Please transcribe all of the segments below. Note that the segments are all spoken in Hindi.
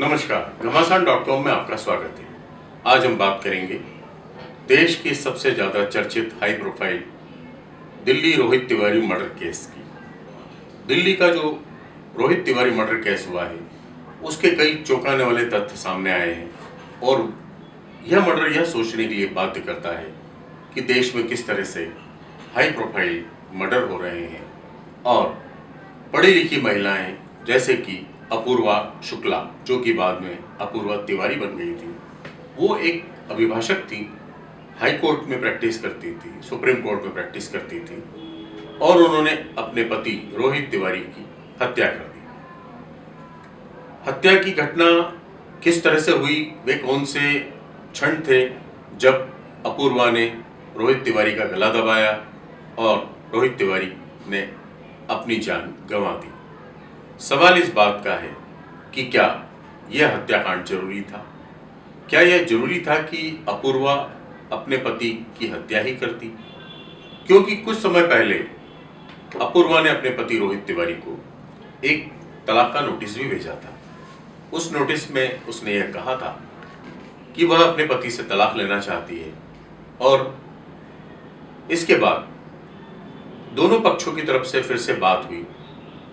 नमस्कार, घमासान डॉट कॉम में आपका स्वागत है। आज हम बात करेंगे देश की सबसे ज़्यादा चर्चित high profile Delhi Rohit Tiwari murder case की। दिल्ली का जो रोहित तिवारी मर्डर केस हुआ है, उसके कई चौंकाने वाले तथ्य सामने आए हैं और यह मर्डर यह सोचने के लिए बाध्य करता है कि देश में किस तरह से हाई प्रोफ़ाइल मर्डर हो रहे हैं। और पढ़ी लिखी महिलाएँ, जैसे कि अपूर्वा शुक्ला, जो कि बाद में अपूर्वा तिवारी बन गई थी। वो एक अभिभाषक थी, हाई कोर्ट में प्रैक्टिस करती थी, सुप्रीम कोर्ट में प्रैक्टिस करती थी, और उन्होंने अपने पति रोहित तिवारी की हत्या कर दी। हत्या की घटना किस तरह से हुई, वे कौन से क्षण थे, जब अपूर्वा ने रोहित तिवारी का गला दबाया और रोहित तिवारी ने अपनी जान गंवा दी? सवाल इस बात का है कि क्या यह हत्याकांड ज़रूरी था? क्या यह ज़रूरी था कि अपूर्वा अपने पति की हत्या ही करती? क्योंकि कुछ समय पहले अपूर्वा ने अपने पति रोहित तिवारी को एक तलाक का नोटिस भी भेजा था। उस नोटिस में उसने यह कहा था कि वह अपने पति से तलाक लेना चाहती है और इसके बाद दोनों पक्षों की तरफ़ से फिर से बात हुई।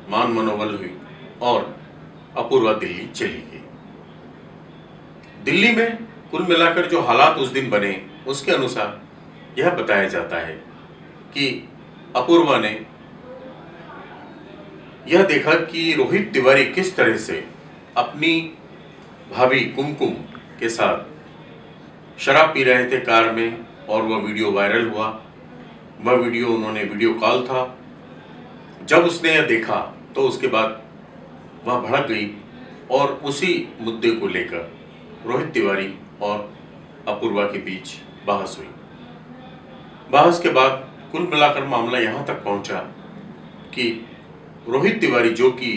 मान मनोबल हुई और अपूर्वा दिल्ली चली गई। दिल्ली में कुल मिलाकर जो हालात उस दिन बने, उसके अनुसार यह बताया जाता है कि अपूर्वा ने यह देखा कि रोहित तिवारी किस तरह से अपनी भाभी कुमकुम के साथ शराब पी रहे थे कार में और वह वीडियो वायरल हुआ। वह वीडियो उन्होंने वीडियो कॉल था जब उसने यह देखा तो उसके बाद वह भड़क गई और उसी मुद्दे को लेकर रोहित तिवारी और अपूर्वा के बीच बहस हुई। बहस के बाद कुल मिलाकर मामला यहाँ तक पहुँचा कि रोहित तिवारी जो कि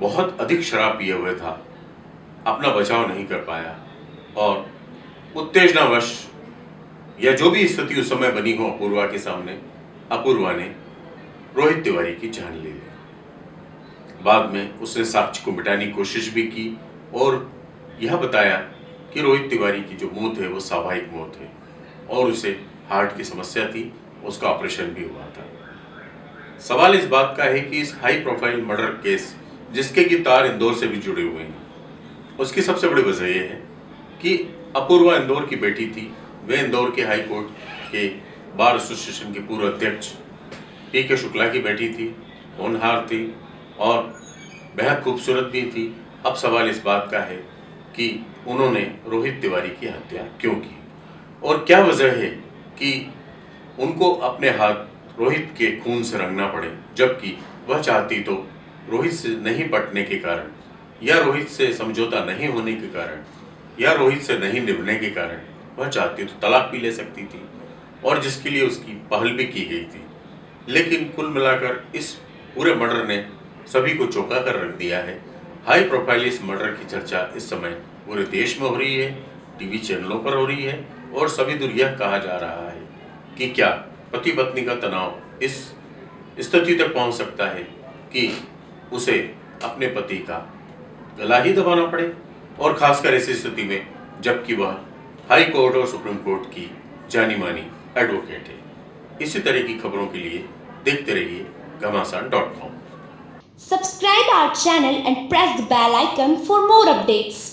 बहुत अधिक शराब पिए हुए था, अपना बचाव नहीं कर पाया और उत्तेजनावश या जो भी स्थिति उस समय बनी हो अपूर्वा के सामने, अपूर्वा ने रोहित तिवारी की जान ले ली। बाद में उसने साक्ष्य को मिटाने की कोशिश भी की और यह बताया कि रोहित तिवारी की जो मौत है, वो स्वाभाविक मौत है और उसे हार्ट की समस्या थी, उसका ऑपरेशन भी हुआ था। सवाल इस बात का है कि इस हाई प्रोफ़ाइल मर्डर केस, जिसके की तार इंदौर से भी जुड़े हुए हैं, उसकी सबसे बड़ी वजह यह है कि अपूर्वा इंदौर की बेटी थी। वे इंदौर के हाई कोर्ट के बार एसोसिएशन के पूर्व अध्यक्ष पी के शुक्ला की बेटी थी, होनहार थी और बेहद खूबसूरत भी थी। अब सवाल इस बात का है कि उन्होंने रोहित तिवारी की हत्या क्यों की? और क्या वजह है कि उनको अपने हाथ रोहित के खून से रंगना पड़े, जबकि वह चाहती तो रोहित से नहीं पटने के कारण, या रोहित से समझौता नहीं होने के कारण, या रोहित से नहीं निभने के कारण वह चाहती तो तलाक भी ले सकती थी और जिसके लिए उसकी पहल भी की गई थी। लेकिन कुल मिलाकर इस पूरे मर्डर ने सभी को चौंका कर रख दिया है। हाई प्रोफ़ाइल इस मर्डर की चर्चा इस समय पूरे देश में हो रही है, टीवी चैनलों पर हो रही है और सभी दूर यह कहा जा रहा है कि क्या पति पत्नी का तनाव इस स्थिति तक पहुँच सकता है कि उसे अपने पति का गला ही दबाना पड़े? और खासकर ऐसी स्थिति में जबकि वह हाई कोर्ट और सुप्रीम कोर्ट की जानी मानी एडवोकेट है। इसी तरह की खबरों के लिए देखते रहिए Ghamasan dot com. Subscribe our channel and press the bell icon for more updates